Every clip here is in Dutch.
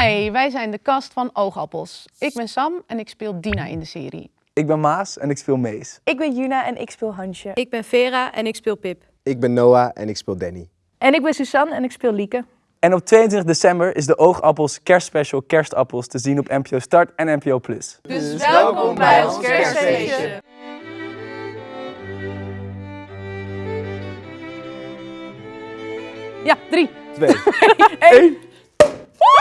Hi, wij zijn de cast van Oogappels. Ik ben Sam en ik speel Dina in de serie. Ik ben Maas en ik speel Mees. Ik ben Juna en ik speel Hansje. Ik ben Vera en ik speel Pip. Ik ben Noah en ik speel Danny. En ik ben Suzanne en ik speel Lieke. En op 22 december is de Oogappels kerstspecial Kerstappels te zien op NPO Start en NPO Plus. Dus welkom bij ons kerstfeestje. Ja, drie. Twee.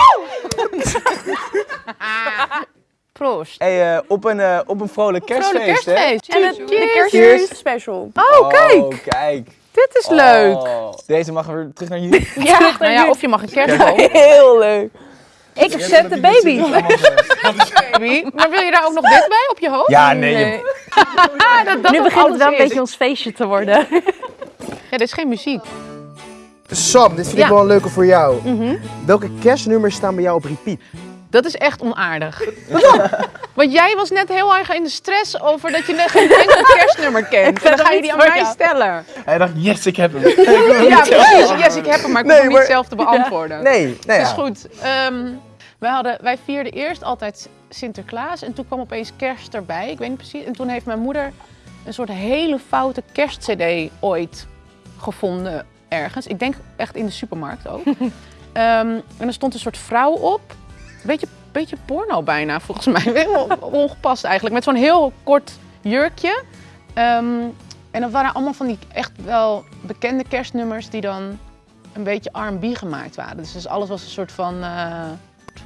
Proost. Hey, eh, op, een, eh, op een vrolijk kerstfeest, hè? kerstfeest. En het Cheers. de kerstfeest special. Oh, kijk. Oh, kijk. Dit is leuk. Oh, deze mag weer terug naar jullie. Ja, nou ja, of je mag een kerstboom. Heel leuk. Ik zet de baby. Baby. Maar wil je daar ook nog dit bij op je hoofd? Ja, nee. je- Ah, dat, dat Nu begint het wel een beetje ons feestje te worden. Ja, dit is geen muziek. Sam, dit vind Ja. ik wel een leuke voor jou. Welke kerstnummers staan bij jou op repeat? Dat is echt onaardig. Want jij was net heel erg in de stress over dat je net geen enkel kerstnummer kent. En dan ga je die aan voor mij jou. stellen. Hij dacht, yes, ik heb hem. Ja, precies. Yes, ik heb hem, maar ik hoef Nee, hem niet zelf te beantwoorden. Nee, nee. Dat is ja. goed. Ehm, wij, hadden, wij vierden eerst altijd Sinterklaas en toen kwam opeens kerst erbij. Ik weet niet precies. En toen heeft mijn moeder een soort hele foute kerstcd ooit gevonden ergens. Ik denk echt in de supermarkt ook. Ehm, en er stond een soort vrouw op. Beetje, beetje porno bijna volgens mij. Ongepast eigenlijk. Met zo'n heel kort jurkje. Ehm, en dat waren allemaal van die echt wel bekende kerstnummers die dan een beetje R&B gemaakt waren. Dus, dus alles was een soort van, eh,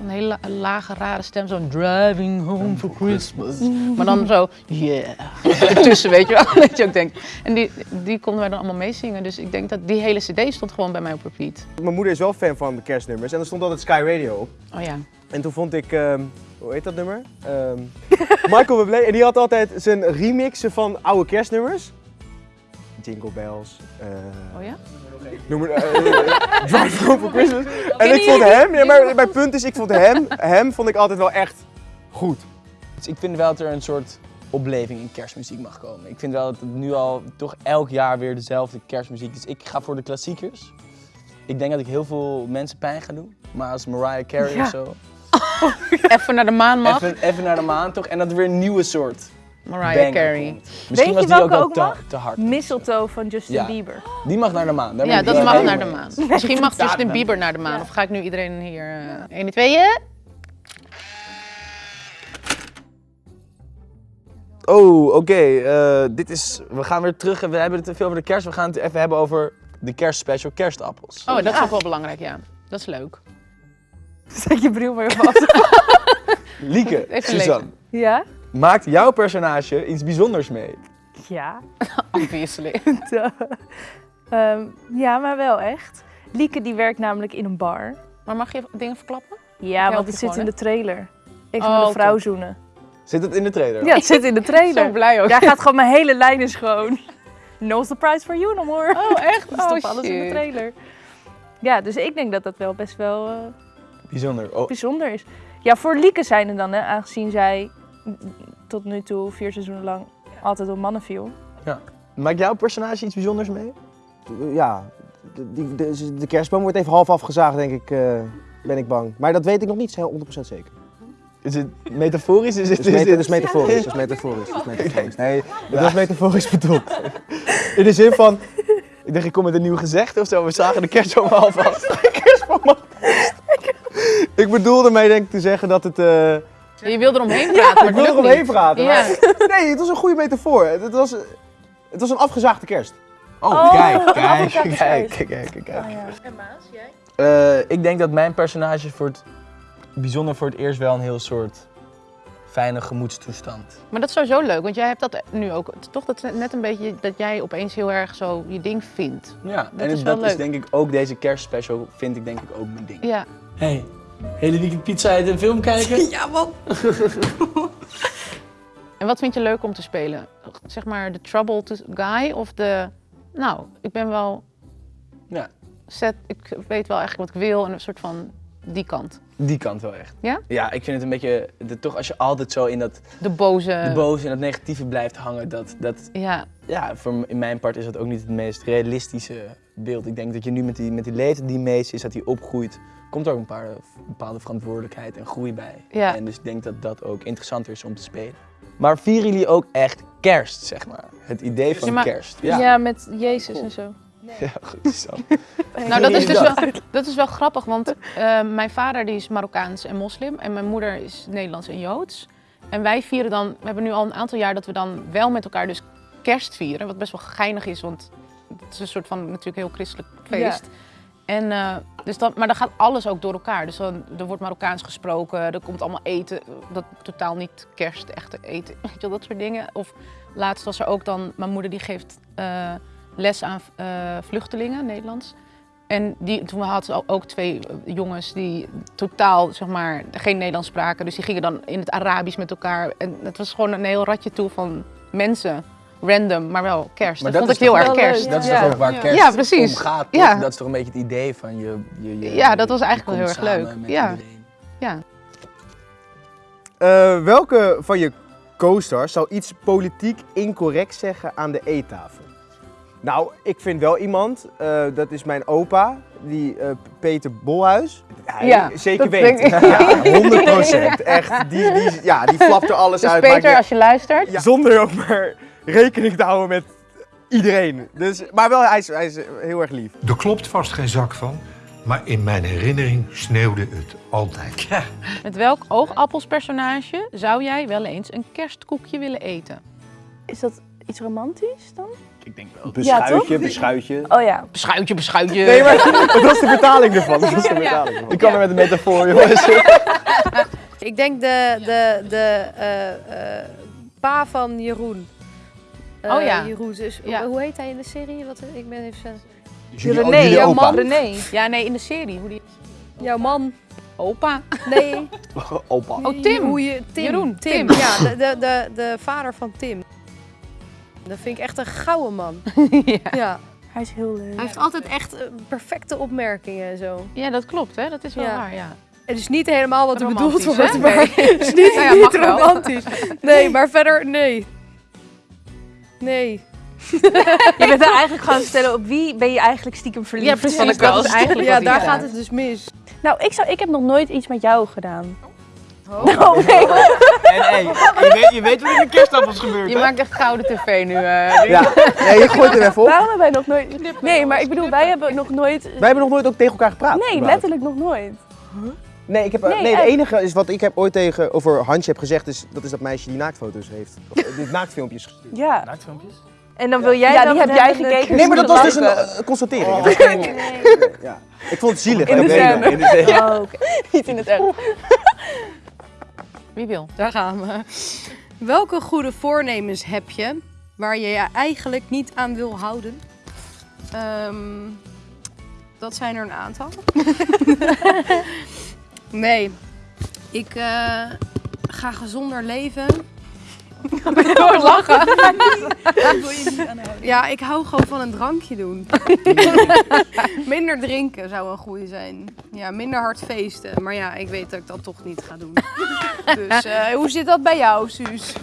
een hele la- lage, rare stem. Zo'n driving home for Christmas. Maar dan zo, yeah. Ertussen, weet je wel. Dat je ook denkt. En die, die konden wij dan allemaal meezingen. Dus ik denk dat die hele cd stond gewoon bij mij op repeat. Mijn moeder is wel fan van de kerstnummers en er stond altijd Sky Radio op. Oh ja. En toen vond ik, ehm, hoe heet dat nummer? Ehm, Michael Bublé. En die had altijd zijn remixen van oude kerstnummers. Jingle Bells. eh, Oh ja? Noem het, eh, Drive Home for Christmas. En ik vond hem, ja, maar mijn punt is, ik vond hem, hem vond ik altijd wel echt goed. Dus ik vind wel dat er een soort opleving in kerstmuziek mag komen. Ik vind wel dat het nu al toch elk jaar weer dezelfde kerstmuziek is. Ik ga voor de klassiekers. Ik denk dat ik heel veel mensen pijn ga doen. Maar als Mariah Carey Ja. of zo. Even naar de maan mag. Even, even naar de maan toch? En dat er weer een nieuwe soort Mariah Carey. komt. Misschien je was die ook ook te, mag? te hard. Mistletoe van Justin Ja. Bieber. Die mag naar de maan. Daar Ja, dat mag naar de maan. Misschien mag Justin dan. Bieber naar de maan. Of ga ik nu iedereen hier... eh 1, 2, 2, Oh, oké. eh, dit is. We gaan weer terug. We hebben het te veel over de kerst. We gaan het even hebben over de kerstspecial kerstappels. Oh, dat is ook wel belangrijk, ja. Dat is leuk. Zet je bril maar vast. Lieke, Even Suzanne, Ja? Maakt jouw personage iets bijzonders mee? Ja. Obviously. Ehm, ja, maar wel echt. Lieke die werkt namelijk in een bar. Maar mag je dingen verklappen? Ja, want het zit gewoon, in de trailer. Ik Oh, ga een vrouw top. zoenen. Zit het in de trailer? Ja, het zit in de Zo trailer. blij ook. Jij gaat gewoon mijn hele lijn is gewoon. No surprise for you no more. Oh, echt? Dat is Oh, alles in de trailer. Ja, dus ik denk dat dat wel best wel eh, Bijzonder. Oh, bijzonder is. Ja, voor Lieke zijn er dan, hè, aangezien zij tot nu toe vier seizoenen lang altijd op mannen viel. maakt jouw personage iets bijzonders mee? Ja, de, die- de, de kerstboom wordt even half afgezaagd, denk ik, eh, ben ik bang. Maar dat weet ik nog niet heel 100% zeker. Is het metaforisch? Is het, Het is, is metaforisch, het is metaforisch, het is metaforisch. Nee, het was metaforisch bedoeld. In de zin van. Ik dacht, ik kom met een nieuw gezegd of zo. We zagen de kerstboom. De kerstboom al- Ik bedoelde mee denk ik te zeggen dat het... eh, Je wil eromheen praten, maar ik wil het er lukt omheen niet. praten. Ja. maar- Nee, het was een goede metafoor. Het was, het was een afgezaagde kerst. Oh, Oh, kijk, kijk, kijk, kijk, kijk, kijk. Ah, ja. En Maas, jij? Eh, ik denk dat mijn personage voor het bijzonder voor het eerst wel een heel soort fijne gemoedstoestand. Maar dat is sowieso leuk, want jij hebt dat nu ook. Toch dat net een beetje dat jij opeens heel erg zo je ding vindt. Ja, Dat en is wel dat is denk ik ook deze kerstspecial vind ik denk ik ook mijn ding. Ja. Hey, hele weekend pizza eten en film kijken? Ja, man. En wat vind je leuk om te spelen? Zeg maar de troubled guy of de... Nou, ik ben wel... Ja. Set, ik weet wel eigenlijk wat ik wil en een soort van die kant. Die kant wel echt. Ja? Ja, ik vind het een beetje, de, toch als je altijd zo in dat De boze... de boze en dat negatieve blijft hangen, dat, dat Ja, ja, voor in mijn part is dat ook niet het meest realistische beeld. Ik denk dat je nu met die, met die leeftijd die meest is, dat hij opgroeit komt er ook een paar, bepaalde verantwoordelijkheid en groei bij. Ja. En dus ik denk dat dat ook interessanter is om te spelen. Maar vieren jullie ook echt kerst, zeg maar? Het idee van Ja, maar- kerst. Ja, met Jezus en zo. Ja, goed zo. Nou, dat is dus wel, dat is wel grappig, want eh, mijn vader die is Marokkaans en moslim en mijn moeder is Nederlands en Joods. En wij vieren dan, we hebben nu al een aantal jaar dat we dan wel met elkaar dus kerst vieren, wat best wel geinig is, want het is een soort van natuurlijk heel christelijk feest. En, eh, dus dan, maar dan gaat alles ook door elkaar. Dus dan, er wordt Marokkaans gesproken, er komt allemaal eten, dat totaal niet kerst, echte eten, weet je dat soort dingen. Of laatst was er ook dan, mijn moeder die geeft eh, les aan eh, vluchtelingen, Nederlands. En die, toen hadden ze ook twee jongens die totaal zeg maar, geen Nederlands spraken. Dus die gingen dan in het Arabisch met elkaar. En het was gewoon een heel ratje toe van mensen. Random, maar wel kerst. Maar dat, dat vond is ik heel erg kerst. leuk. Dat is Ja. toch ook waar kerst Ja, precies. om gaat, toch? Ja. Dat is toch een beetje het idee van je... je, je Ja, dat was eigenlijk wel heel erg leuk. Ja. iedereen. Ja. Eh, welke van je co-stars zou iets politiek incorrect zeggen aan de eettafel? Nou, ik vind wel iemand, eh, dat is mijn opa, die eh, Peter Bolhuis. Hij Ja, zeker weet. ik. Ja, 100 procent. Echt, die, die, ja, die flapt er alles Dus uit. Peter, als je luistert. ja, zonder ook maar rekening te houden met iedereen. Dus, maar wel, hij is, hij is heel erg lief. Er klopt vast geen zak van, maar in mijn herinnering sneeuwde het altijd. Met welk oogappelspersonage zou jij wel eens een kerstkoekje willen eten? Is dat iets romantisch dan? Ik denk wel. Beschuitje, beschuitje. Oh ja. Beschuitje, beschuitje. Nee, maar dat was de vertaling ervan. Dat was de vertaling ervan. Ik kan er met een metafoor, jongens. Ik denk de, de, de eh, eh, pa van Jeroen. Eh, Oh ja. Jeroen, dus, Ja. Hoe heet hij in de serie? Wat, ik ben even... René, jullie jouw opa. man René. Ja, nee, in de serie. Hoe die... Jouw man. Opa. Nee. Opa. Oh, Tim. Hoe je, Tim. Jeroen, Tim. Tim. Ja, de, de, de, de vader van Tim. Dat vind ik echt een gouden man. ja. Ja. Hij is heel leuk. Hij heeft altijd echt eh, perfecte opmerkingen en zo. ja, dat klopt, hè? Dat is wel Ja. waar, ja. Het is niet helemaal wat er bedoeld wordt, hè? maar het is niet, Nou ja, niet mag wel. romantisch. Nee, maar verder, nee. Nee. Je bent er eigenlijk gewoon stellen op wie ben je eigenlijk stiekem verliefd? Ja, precies. Van de Dat is eigenlijk Ja, daar gaat het dus mis. Nou, ik, zou, ik heb nog nooit iets met jou gedaan. Oh. Nee. En hey, je weet, je weet wat er met kerstappels gebeurt, Je hè? maakt echt gouden tv nu. eh. Ja, nee, je gooit hem even op. Waarom hebben wij nog nooit... Nee, maar ik bedoel, wij hebben nog nooit... Wij hebben nog nooit ook tegen elkaar gepraat. Nee, überhaupt. letterlijk nog nooit. Nee, ik heb, eh, Nee, nee, de echt. enige is wat ik heb ooit tegen over Hansje heb gezegd, is, dat is dat meisje die naaktfoto's heeft. Of, eh, die naaktfilmpjes gestuurd. Ja. Naaktfilmpjes? En dan wil jij Ja, dan die heb jij gekeken. Nee, maar dat was dus een eh, constatering. Het was geen- ja. Ik vond het zielig. In de scène. In scène. Oh. Niet in het echt. Wie wil? Daar gaan we. Welke goede voornemens heb je waar je je eigenlijk niet aan wil houden? Ehm, dat zijn er een aantal. nee, ik eh, ga gezonder leven. Door lachen. Ja, ik hou gewoon van een drankje doen. minder drinken zou een goede zijn. Ja, minder hard feesten. Maar ja, ik weet dat ik dat toch niet ga doen. dus eh, hoe zit dat bij jou, Suus?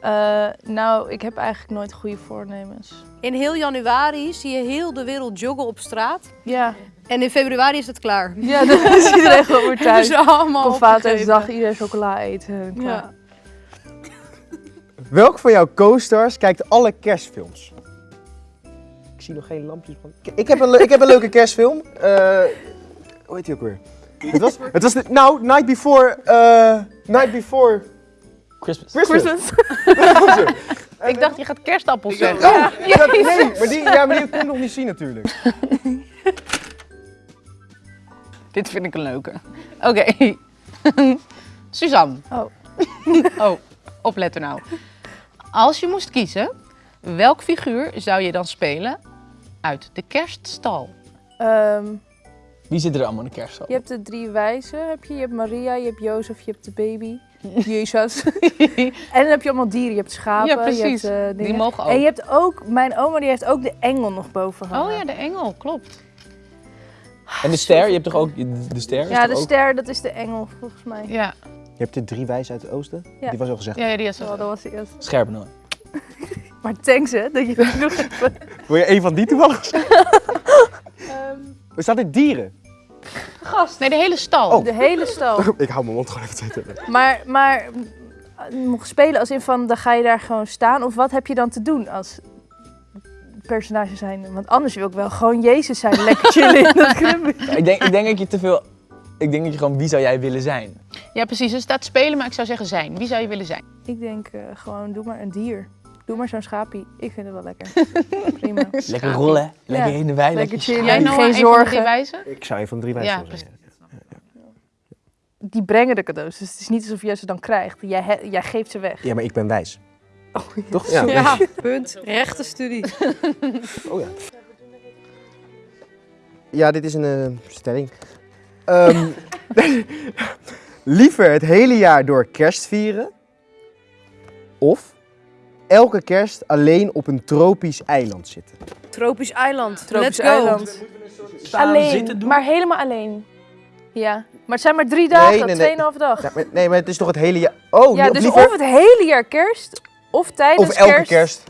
Eh, nou, ik heb eigenlijk nooit goede voornemens. In heel januari zie je heel de wereld joggen op straat. Ja. En in februari is het klaar. Ja, dan is iedereen gewoon weer thuis. Dus allemaal Kom opgegeven. Valentijnsdag, iedereen chocola eten. Klaar. Ja. Welk van jouw co-stars kijkt alle kerstfilms? Ik zie nog geen lampjes van. Ik- heb een, ik heb een leuke kerstfilm. Eh, hoe heet die ook weer? Het was, het was de, nou, Night Before, eh, Night Before Christmas. Christmas. Ik dacht, je gaat kerstappels zeggen. Ja, dat- nee, maar die, ja, maar die kon ik nog niet zien natuurlijk. Dit vind ik een leuke. Oké. Suzanne. Oh. oh, opletten nou. Als je moest kiezen, welk figuur zou je dan spelen uit de kerststal? Ehm, Wie zit er allemaal in de kerststal? je hebt de drie wijzen, heb je. je hebt Maria, je hebt Jozef, je hebt de baby. Jezus. en dan heb je allemaal dieren. Je hebt schapen, Ja, precies. je hebt eh, Die dingen. mogen ook. En je hebt ook, mijn oma die heeft ook de engel nog boven hangen. Oh ja, de engel, klopt. En de ster, je hebt toch ook de ster? Ja, de ook- ster, dat is de engel volgens mij. Ja, Je hebt de drie wijzen uit het oosten. Ja. Die was al gezegd. ja, ja die is Oh, dat was de eerste. Scherp nog. Maar thanks hè, dat je dat nog. Wil je een van die toevallig? Ehm, Er staat er dieren. Gast. Nee, de hele stal. Oh. De hele stal. Ik hou mijn mond gewoon even tegen. Maar, maar eh, mocht spelen als in van, dan ga je daar gewoon staan? Of wat heb je dan te doen als personage zijn? Want anders wil ik wel gewoon Jezus zijn, lekker chillen in dat club. Ik denk, ik denk dat je te veel... Ik denk dat je gewoon, wie zou jij willen zijn? Ja, precies. Er staat spelen, maar ik zou zeggen zijn. Wie zou je willen zijn? Ik denk eh, gewoon, doe maar een dier. Doe maar zo'n schapie. Ik vind het wel lekker. Prima. Lekker rollen, lekker Ja. in de wei, Lekker chillen. Jij Geen nou een van de zorgen. drie wijzen? Ik zou een van de drie Ja, wijzen willen zijn. Die brengen de cadeaus. Dus het is niet alsof jij ze dan krijgt. Jij, jij geeft ze weg. Ja, maar ik ben wijs. Toch? Ja. Ja, punt. Rechte studie. Oh ja. Ja, dit is een eh, stelling. Ehm, liever het hele jaar door kerst vieren of elke kerst alleen op een tropisch eiland zitten. Tropisch eiland. Tropisch Let's go. eiland. Alleen, zitten, doen. maar helemaal alleen. Ja, maar het zijn maar drie dagen, Nee, nee, nee. tweeënhalve dag. Ja, maar, nee, maar het is toch het hele jaar... Oh, Ja, dus liever of het hele jaar kerst, of tijdens of elke kerst. kerst.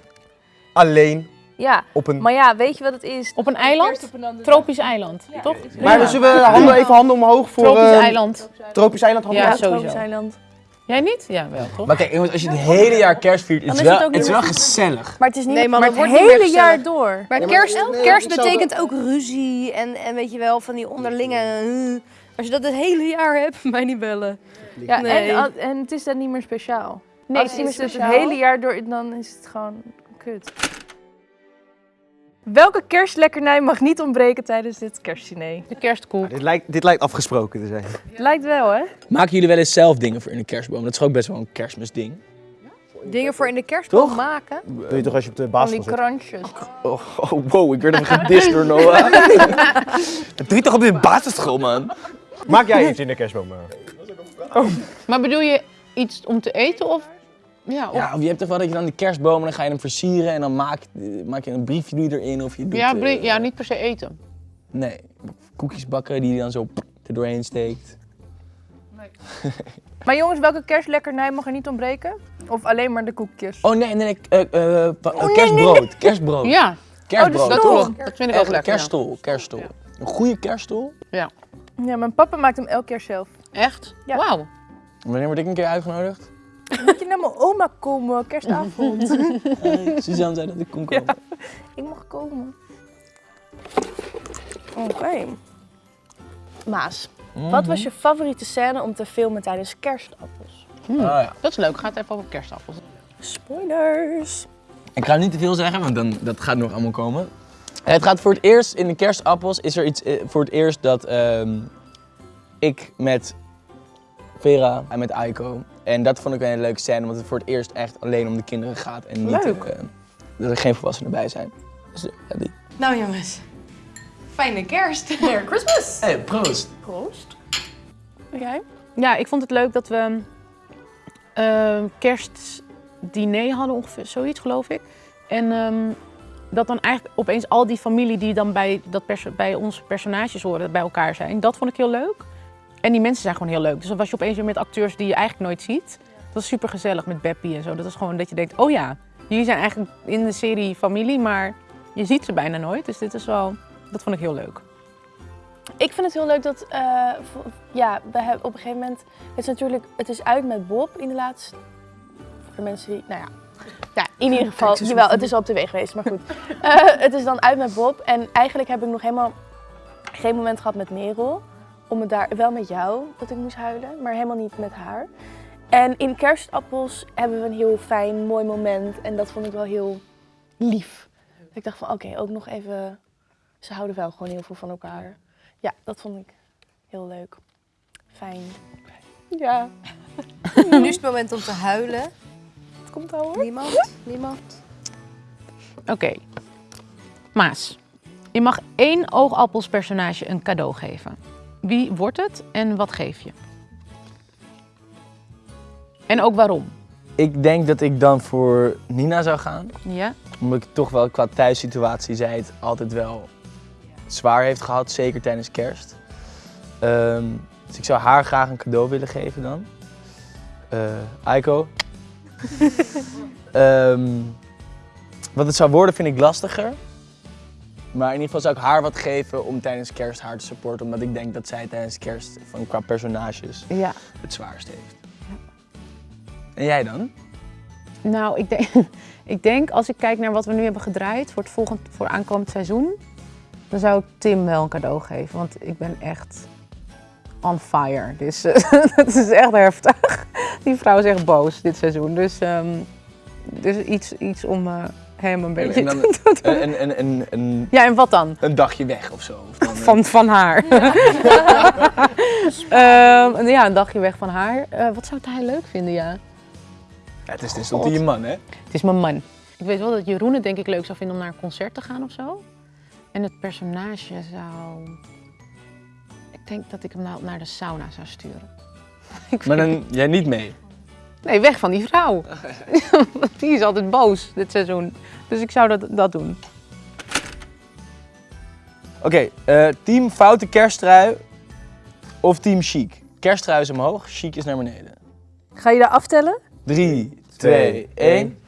alleen Ja, op een... maar ja, weet je wat het is? Op een eiland? Kerst op een Tropisch eiland, toch? Maar Ja. zullen we handen, even handen omhoog voor... Tropisch eh, eiland. Tropisch eiland handen Ja, dag. omhoog. Ja, sowieso. tropisch eiland. Jij niet? Ja, wel, toch? Maar kijk, jongens, als je het hele jaar kerst viert, het Dan is is het wel, het is wel gezellig. Maar het is niet Nee, man, maar het wordt niet meer hele jaar door. Maar kerst, nee, kerst betekent ook ruzie en, en weet je wel, van die onderlinge... eh, Als je dat het hele jaar hebt, mij niet bellen. Ja, Nee. en, en het is dan niet meer speciaal. Nee, Als het je het speciaal. hele jaar door, dan is het gewoon kut. Welke kerstlekkernij mag niet ontbreken tijdens dit kerstdiner? De kerstkoek. Dit lijkt, dit lijkt afgesproken te zijn. Lijkt wel, hè? Maken jullie wel eens zelf dingen voor in de kerstboom? Dat is ook best wel een kerstmisding. Dingen voor in de kerstboom Toch? maken. Doe je toch als je op de Van basisschool die zit? krantjes. Oh, oh, wow, ik werd even gedist door Noah. Dat doe je toch op de basisschool, man? Maak jij iets in de kerstboom? eh? Maar bedoel je iets om te eten of... Ja, of... Ja, of je hebt toch wel dat je dan die kerstboom en dan ga je hem versieren en dan maak, maak je een briefje doe je erin of je doet... ja, eh, ja, niet per se eten. Nee, koekjes bakken die je dan zo er doorheen steekt. Maar jongens, welke kerstlekkernij mag er niet ontbreken? Of alleen maar de koekjes? Oh nee, nee, nee, eh, eh, eh, kerstbrood, kerstbrood. Ja, Kerstbrood. Oh, dat, klopt. dat vind ik ook Echt, lekker. ja. kerststol, kerststol. Een goede kerststol. Ja, mijn papa maakt hem elk jaar zelf. Echt? Ja. Wauw. Wanneer word ik een keer uitgenodigd? Moet je naar mijn oma komen, kerstavond? Hey, Suzanne zei dat ik kon komen. ik mag komen. Oké. Maas, wat was je favoriete scène om te filmen tijdens kerstappels? Hmm. Oh, ja. Dat is leuk. Gaat even over kerstappels. Spoilers. Ik ga niet te veel zeggen, want dan, dat gaat nog allemaal komen. Eh, Het gaat voor het eerst in de kerstappels is er iets eh, voor het eerst dat ehm, ik met Vera en met Aiko. En dat vond ik een hele leuke scène, omdat het voor het eerst echt alleen om de kinderen gaat en niet Leuk. eh, dat er geen volwassenen bij zijn. Dus eh, ja, die. Nou jongens, fijne kerst. Merry Christmas. Hey, proost! Proost. Jij? Ja, ik vond het leuk dat we eh, kerstdiner hadden, ongeveer zoiets geloof ik. En ehm, dat dan eigenlijk opeens al die familie die dan bij, dat bij onze personages horen, bij elkaar zijn. Dat vond ik heel leuk. En die mensen zijn gewoon heel leuk. Dus dan was je opeens weer met acteurs die je eigenlijk nooit ziet. Dat is super gezellig met Beppie en zo. Dat is gewoon dat je denkt, oh ja, jullie zijn eigenlijk in de serie familie, maar je ziet ze bijna nooit. Dus dit is wel, dat vond ik heel leuk. Ik vind het heel leuk dat, eh, ja, we hebben op een gegeven moment, het is natuurlijk, het is uit met Bob in de laatste, voor de mensen die, nou ja, ja in ieder geval, jawel, het is al op tv geweest, maar goed. Eh, het is dan uit met Bob en eigenlijk heb ik nog helemaal geen moment gehad met Merel, om het daar, wel met jou, dat ik moest huilen, maar helemaal niet met haar. En in Kerstappels hebben we een heel fijn, mooi moment en dat vond ik wel heel lief. Ik dacht van, oké, ook nog even, ze houden wel gewoon heel veel van elkaar. Ja, dat vond ik heel leuk. Fijn. Ja, Nu is het moment om te huilen. het komt al hoor. Niemand? Niemand? Oké. Maas, je mag één oogappelspersonage een cadeau geven. Wie wordt het en wat geef je? En ook waarom? Ik denk dat ik dan voor Nina zou gaan. Ja? Omdat ik toch wel qua thuissituatie zij het altijd wel zwaar heeft gehad, zeker tijdens kerst. Ehm, dus ik zou haar graag een cadeau willen geven dan. Eh Aiko. Ehm, wat het zou worden vind ik lastiger. Maar in ieder geval zou ik haar wat geven om tijdens kerst haar te supporten. Omdat ik denk dat zij tijdens kerst van, qua personages Ja. het zwaarst heeft. En jij dan? Nou, ik denk, ik denk als ik kijk naar wat we nu hebben gedraaid voor het volgend, voor aankomend seizoen, dan zou ik Tim wel een cadeau geven. Want ik ben echt on fire. Dus het is echt heftig. Die vrouw is echt boos dit seizoen. Dus, ehm, dus iets, iets om eh, hem een beetje en dan een, een, een, Ja, en wat dan? een dagje weg of zo. Of dan, eh, Van, van haar. Ehm, ja, een dagje weg van haar. Eh, wat zou hij leuk vinden, ja? Ja, het is tenslotte je man, hè? Het is mijn man. Ik weet wel dat Jeroen het denk ik leuk zou vinden om naar een concert te gaan of zo. En het personage zou... Ik denk dat ik hem nou naar de sauna zou sturen. Maar dan jij niet mee. Nee, weg van die vrouw. die is altijd boos dit seizoen. Dus ik zou dat, dat doen. Oké, eh, team foute kersttrui of team chic? Kersttrui is omhoog, chic is naar beneden. Ga je daar aftellen? 3, 2, 1.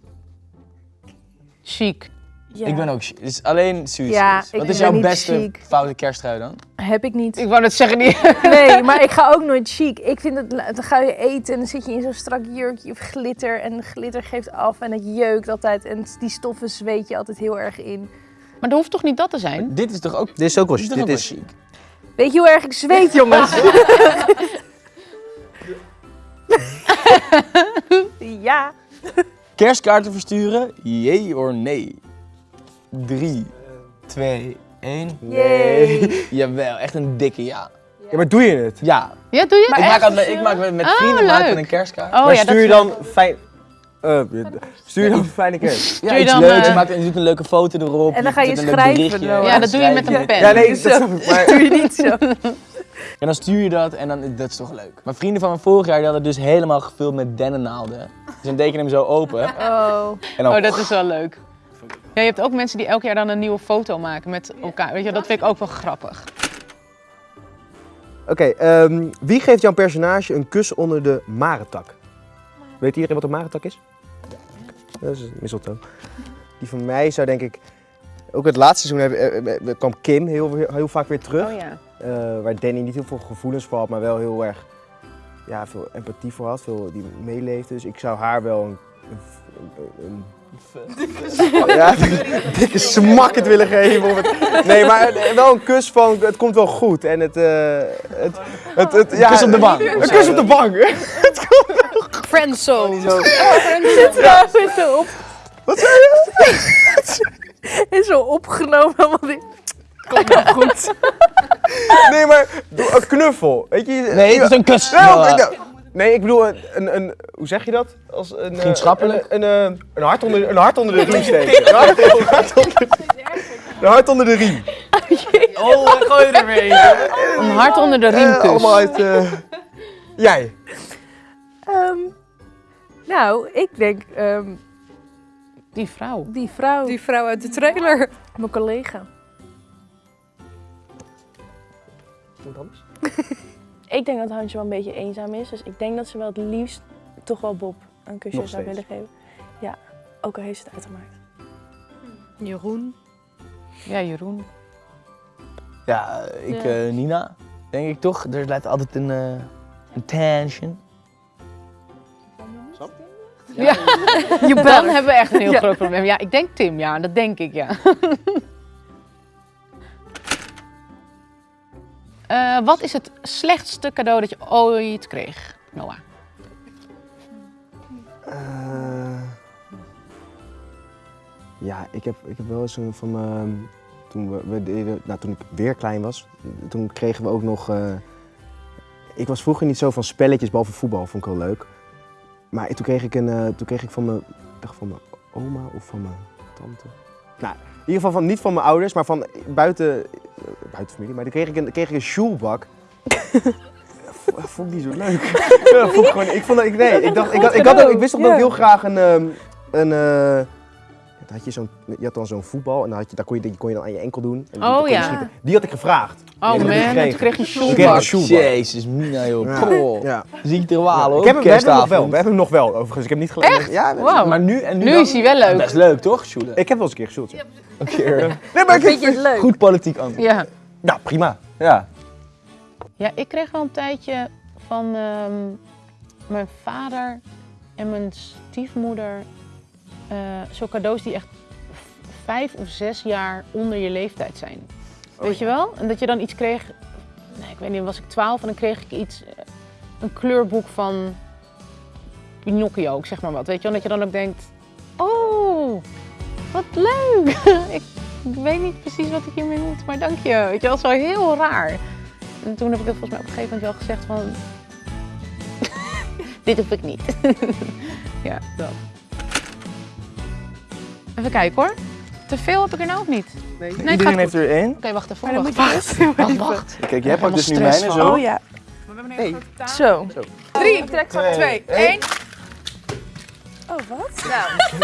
Chic. Ja. Ik ben ook chic. Dus alleen Suus Ja, is. ik Wat is jouw niet beste chic. foute kersttrui dan? Heb ik niet. Ik wou net zeggen, die... Nee, maar ik ga ook nooit chic. Ik vind het, dan ga je eten en dan zit je in zo'n strak jurkje of glitter. En glitter geeft af en het jeukt altijd. En die stoffen zweet je altijd heel erg in. Maar dat hoeft toch niet dat te zijn? Dit is toch ook, Dit is ook wel, dit is dit is, chic? Weet je hoe erg ik zweet, jongens? ja. Kerstkaarten versturen, jee or nee? 3, 2, 1. Yay. Jawel, echt een dikke ja. ja, maar doe je het? Ja. Ja, doe je? ik, maak altijd, ik maak met, met Oh, vrienden maken we leuk. een kerstkaart. Oh maar ja, stuur dat je dan fijn... eh, stuur je dan fijne kerst? Ja, je iets dan, leuks. Je eh, maakt je doet een leuke foto erop. En dan ga je een schrijven. Ja, dat doe je met een pen. Ja, nee, dat ik. Doe je niet zo. En dan stuur je dat en dan, dat is toch leuk. Maar vrienden van me vorig jaar die hadden dus helemaal gevuld met dennennaalden. Dus dan teken je hem zo open. Oh. En dan Oh, dat is wel leuk. Ja, je hebt ook mensen die elk jaar dan een nieuwe foto maken met elkaar. Weet je, dat vind ik ook wel grappig. Oké, ehm, wie geeft jouw personage een kus onder de marentak? Weet iedereen wat een marentak is? Dat is mistletoe. Die van mij zou denk ik... Ook het laatste seizoen hebben- eh, eh, kwam Kim heel, heel vaak weer terug. Oh ja. Eh, waar Danny niet heel veel gevoelens voor had, maar wel heel erg ja, veel empathie voor had. Veel die meeleefde. Dus ik zou haar wel een... een, een- een- ja, een dikke smak het willen geven. Of het, nee, maar wel een kus van het komt wel goed. En het... eh, het, het, het ja, kus op de bank. Een kus op de bank. Friendzone. Zo. Ja, is zo op. Wat zei je? Is zo opgenomen. Want ik... Komt wel goed. Nee, maar doe een knuffel. Weet je? Nee, het is een kus. Nee, nee, ik bedoel een, een, een, hoe zeg je dat? Als een, eh, Vriendschappelijk? Een, een, een, hart onder, een hart onder de riem steken. Een hart, een hart onder, een hart onder de riem. Oh, gooi je er weer Een hart onder de Eh, riemkus. allemaal uit... eh, jij. Ehm, nou, ik denk ehm, Die vrouw. die vrouw, Die vrouw uit de trailer. mijn collega. Iemand anders? Ik denk dat Hansje wel een beetje eenzaam is. Dus ik denk dat ze wel het liefst toch wel Bob een kusje zou willen geven. Ja, ook al heeft ze het uitgemaakt. Jeroen. Ja, Jeroen. Ja, ik, Ja. eh, Nina, denk ik toch. Er blijft altijd een, eh, een tension. Ja. Je Dan hebben we echt een heel Ja. groot probleem. Ja, ik denk Tim, ja, dat denk ik, ja. Eh, wat is het slechtste cadeau dat je ooit kreeg, Noah? Eh, ja, ik heb, ik heb wel eens een van mijn... Toen, we, we deden, nou, toen ik weer klein was, toen kregen we ook nog... eh, ik was vroeger niet zo van spelletjes, behalve voetbal, vond ik wel leuk. Maar toen kreeg ik, een, toen kreeg ik van mijn, dacht van mijn oma of van mijn tante. Nou, in ieder geval van, niet van mijn ouders, maar van buiten, eh, buiten familie. Maar toen kreeg ik een, kreeg ik een sjoelbak. Dat vond ik niet zo leuk. Ja, dat vond ik, gewoon, ik, vond dat, ik, nee, ik, dacht, ik, had, ik, had ook, ik wist toch dat ik heel graag een, ehm, een, eh, had je, zo'n, je had dan zo'n voetbal en dan had je, daar kon je, die kon je dan aan je enkel doen. En die Oh, kon je ja. schieten. Die had ik gevraagd. Oh man, en toen kreeg je shoelbak. Jezus, Mina joh. Ja. Ja. Zie ik te walen ik heb hem, we hebben hem nog wel. We hebben hem nog wel, overigens. Ik heb niet gelijk. Echt? Ja, Wow. Maar nu en nu, Nu dan- is hij wel leuk. Best leuk toch, Sjoele? Ik heb wel eens een keer geshoot. Ja. Een keer. Nee, maar ik Vind je het leuk? Goed politiek antwoord. Ja. Ja, prima. Ja. Ja, ik kreeg wel een tijdje van ehm, mijn vader en mijn stiefmoeder eh zo cadeaus die echt vijf of zes jaar onder je leeftijd zijn. Weet je wel? En dat je dan iets kreeg, nee, ik weet niet, was ik twaalf en dan kreeg ik iets, eh, een kleurboek van Pinocchio, ik zeg maar wat. Weet je wel? Dat je dan ook denkt, oh, wat leuk. ik weet niet precies wat ik hiermee moet, maar dank je. Weet je wel, zo heel raar. En toen heb ik het volgens mij op een gegeven moment wel gezegd van... Dit hoef ik niet. ja, dat. Even kijken hoor. Te veel heb ik er nou ook niet. Nee, gaat Iedereen goed. heeft er één. Oké, wacht even. Maar dan Wacht, wacht, wacht, wacht. Kijk, jij pakt dus nu mijne zo. Oh ja. Hey. Zo. Drie, twee, één. Oh, wat?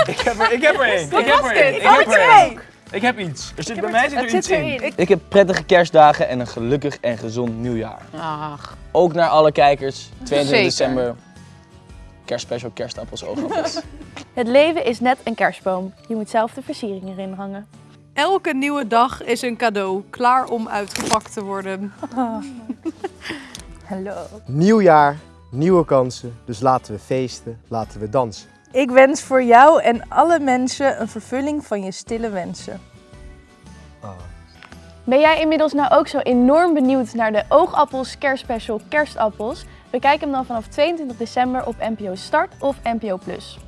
Ik heb er, ik heb er één. Ik heb er één. Ik Oh, heb er één. twee! Ik heb iets. Er zit bij mij zit er Het iets zit in. erin. Ik heb prettige kerstdagen en een gelukkig en gezond nieuwjaar. Ach, Ook naar alle kijkers. 22 Zeker. december. Kerstspecial, kerstappels, oogappels. Het leven is net een kerstboom. Je moet zelf de versiering erin hangen. Elke nieuwe dag is een cadeau, klaar om uitgepakt te worden. Hallo. Nieuw jaar, nieuwe kansen. Dus laten we feesten, laten we dansen. Ik wens voor jou en alle mensen een vervulling van je stille wensen. Ben jij inmiddels nou ook zo enorm benieuwd naar de Oogappels kerstspecial Kerstappels? Bekijk hem dan vanaf 22 december op NPO Start of NPO Plus.